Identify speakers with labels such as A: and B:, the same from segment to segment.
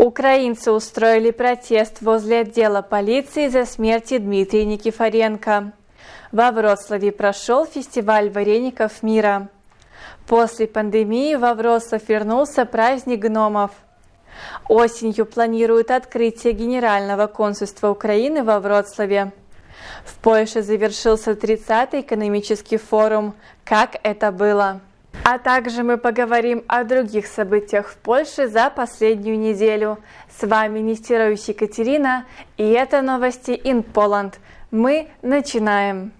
A: Украинцы устроили протест возле отдела полиции за смерти Дмитрия Никифоренко. Во Вроцлаве прошел фестиваль вареников мира. После пандемии во Вроцлав вернулся праздник гномов. Осенью планируют открытие Генерального консульства Украины во Вроцлаве. В Польше завершился 30-й экономический форум. Как это было? А также мы поговорим о других событиях в Польше за последнюю неделю. С вами Нестерович Екатерина, и это новости in Poland. Мы начинаем.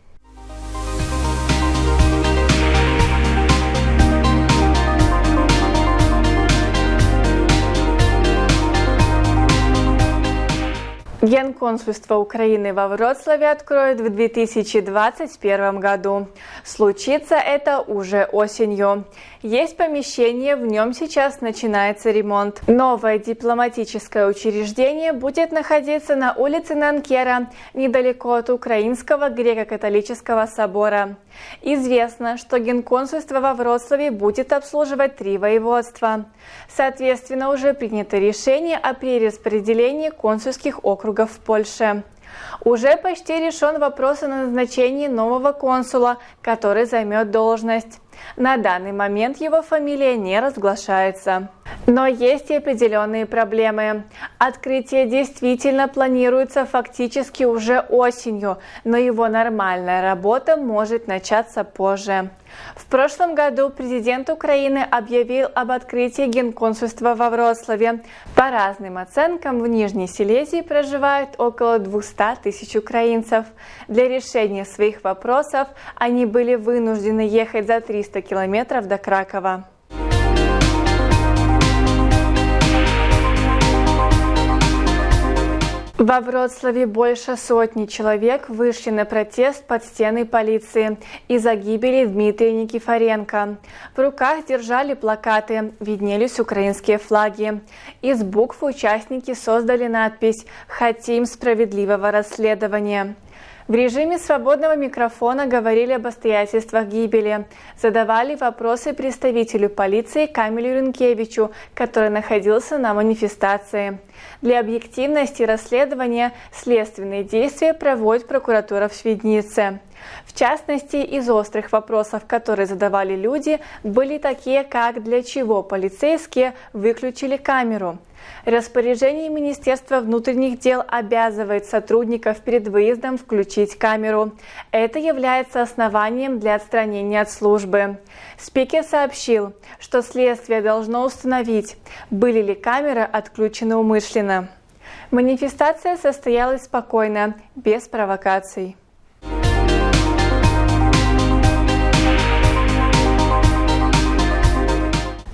A: Генконсульство Украины во Вроцлаве откроют в 2021 году. Случится это уже осенью. Есть помещение, в нем сейчас начинается ремонт. Новое дипломатическое учреждение будет находиться на улице Нанкера, недалеко от Украинского греко-католического собора. Известно, что генконсульство во Вроцлаве будет обслуживать три воеводства. Соответственно, уже принято решение о перераспределении консульских округов округов в Польше. Уже почти решен вопрос о назначении нового консула, который займет должность. На данный момент его фамилия не разглашается. Но есть и определенные проблемы. Открытие действительно планируется фактически уже осенью, но его нормальная работа может начаться позже. В прошлом году президент Украины объявил об открытии генконсульства во Вроцлаве. По разным оценкам в Нижней Силезии проживает около 200 тысяч украинцев. Для решения своих вопросов они были вынуждены ехать за 300 километров до Кракова. Во Вроцлаве больше сотни человек вышли на протест под стены полиции из-за гибели Дмитрия Никифоренко. В руках держали плакаты, виднелись украинские флаги. Из букв участники создали надпись «Хотим справедливого расследования». В режиме свободного микрофона говорили об обстоятельствах гибели, задавали вопросы представителю полиции Камилю Ренкевичу, который находился на манифестации. Для объективности расследования следственные действия проводит прокуратура в Свиднице. В частности, из острых вопросов, которые задавали люди, были такие, как для чего полицейские выключили камеру. Распоряжение Министерства внутренних дел обязывает сотрудников перед выездом включить камеру. Это является основанием для отстранения от службы. Спикер сообщил, что следствие должно установить, были ли камеры отключены умышленно. Манифестация состоялась спокойно, без провокаций.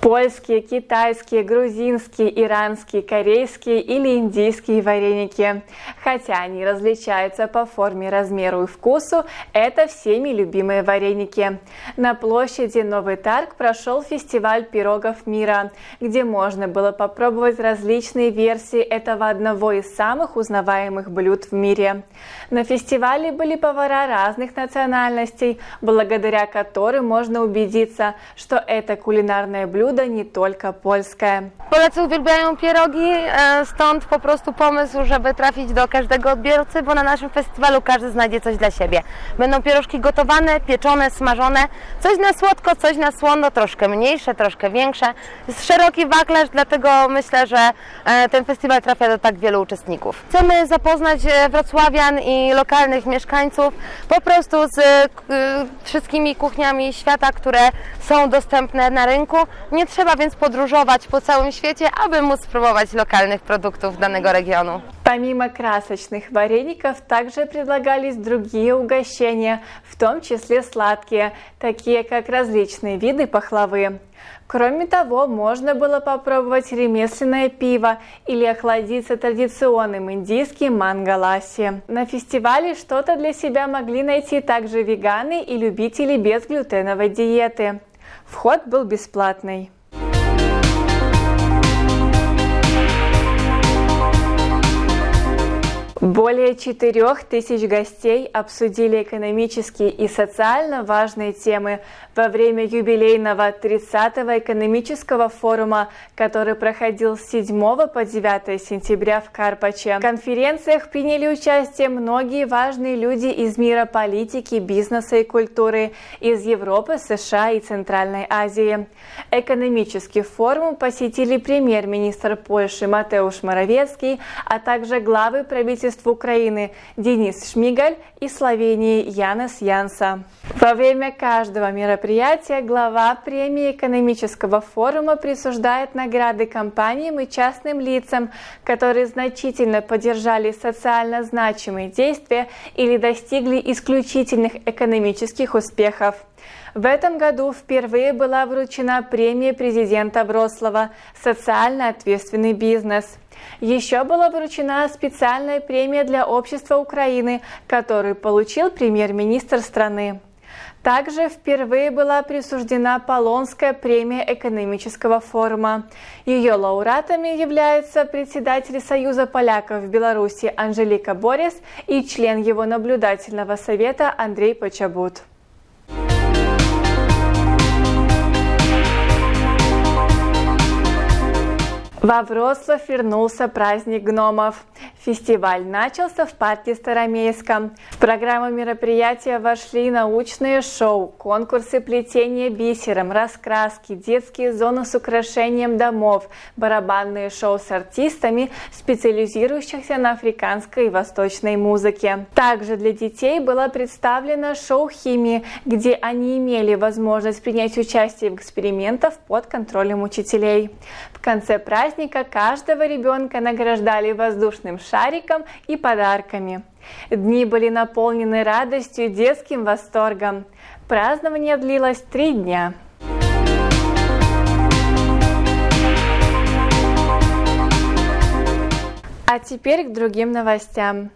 A: Польские, китайские, грузинские, иранские, корейские или индийские вареники. Хотя они различаются по форме, размеру и вкусу, это всеми любимые вареники. На площади Новый Тарг прошел фестиваль пирогов мира, где можно было попробовать различные версии этого одного из самых узнаваемых блюд в мире. На фестивале были повара разных национальностей, благодаря которым можно убедиться, что это кулинарное блюдо блюдо не только польское.
B: Polacy uwielbiają pierogi, stąd po prostu pomysł, żeby trafić do każdego odbiorcy, bo na naszym festiwalu każdy znajdzie coś dla siebie. Będą pierożki gotowane, pieczone, smażone, coś na słodko, coś na słono, troszkę mniejsze, troszkę większe. Jest szeroki wachlarz, dlatego myślę, że ten festiwal trafia do tak wielu uczestników. Chcemy zapoznać wrocławian i lokalnych mieszkańców po prostu z wszystkimi kuchniami świata, które są dostępne na rynku. Nie nie trzeba więc podróżować po całym świecie, aby móc spróbować lokalnych produktów danego regionu.
A: Помимо красочных вареников, также предлагались другие угощения, в том числе сладкие, такие как различные виды пахлавы. Кроме того, можно было попробовать ремесленное пиво или охладиться традиционным индийским мангаласи. На фестивале что-то для себя могли найти также веганы и любители безглютеновой диеты. Вход был бесплатный. Более 4 тысяч гостей обсудили экономические и социально важные темы Во время юбилейного 30-го экономического форума, который проходил с 7 по 9 сентября в Карпаче, в конференциях приняли участие многие важные люди из мира политики, бизнеса и культуры, из Европы, США и Центральной Азии. Экономический форум посетили премьер-министр Польши Матеуш Моровецкий, а также главы правительства Украины Денис Шмигаль и Словении Янес Янса. Во время каждого мероприятия глава премии экономического форума присуждает награды компаниям и частным лицам, которые значительно поддержали социально значимые действия или достигли исключительных экономических успехов. В этом году впервые была вручена премия президента Врослова «Социально ответственный бизнес». Еще была вручена специальная премия для общества Украины, которую получил премьер-министр страны. Также впервые была присуждена Полонская премия экономического форума. Ее лауреатами являются председатель Союза поляков в Беларуси Анжелика Борис и член его наблюдательного совета Андрей Почабут. Во Вроцлав вернулся праздник гномов. Фестиваль начался в парке Старомейском. В программу мероприятия вошли научные шоу, конкурсы плетения бисером, раскраски, детские зоны с украшением домов, барабанные шоу с артистами, специализирующихся на африканской и восточной музыке. Также для детей было представлено шоу химии, где они имели возможность принять участие в экспериментах под контролем учителей. В конце праздника каждого ребенка награждали воздушным шаром шариком и подарками. Дни были наполнены радостью и детским восторгом. Празднование длилось три дня. А теперь к другим новостям.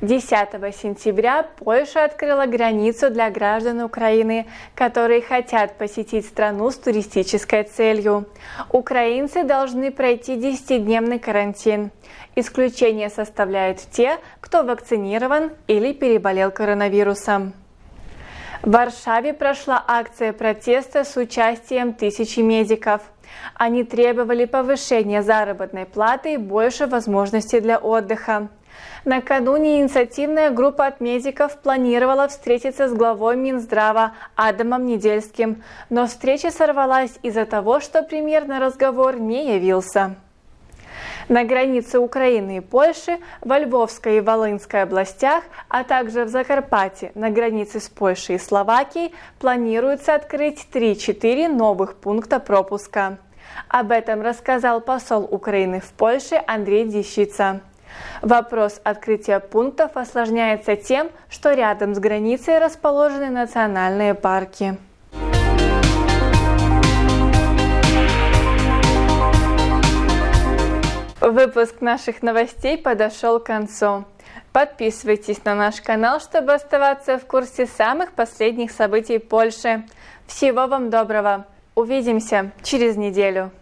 A: 10 сентября Польша открыла границу для граждан Украины, которые хотят посетить страну с туристической целью. Украинцы должны пройти 10-дневный карантин. Исключение составляют те, кто вакцинирован или переболел коронавирусом. В Варшаве прошла акция протеста с участием тысячи медиков. Они требовали повышения заработной платы и больше возможностей для отдыха. Накануне инициативная группа от медиков планировала встретиться с главой Минздрава Адамом Недельским, но встреча сорвалась из-за того, что премьер на разговор не явился. На границе Украины и Польши, во Львовской и Волынской областях, а также в Закарпатье на границе с Польшей и Словакией планируется открыть 3-4 новых пункта пропуска. Об этом рассказал посол Украины в Польше Андрей Дищица. Вопрос открытия пунктов осложняется тем, что рядом с границей расположены национальные парки. Выпуск наших новостей подошел к концу. Подписывайтесь на наш канал, чтобы оставаться в курсе самых последних событий Польши. Всего вам доброго! Увидимся через неделю!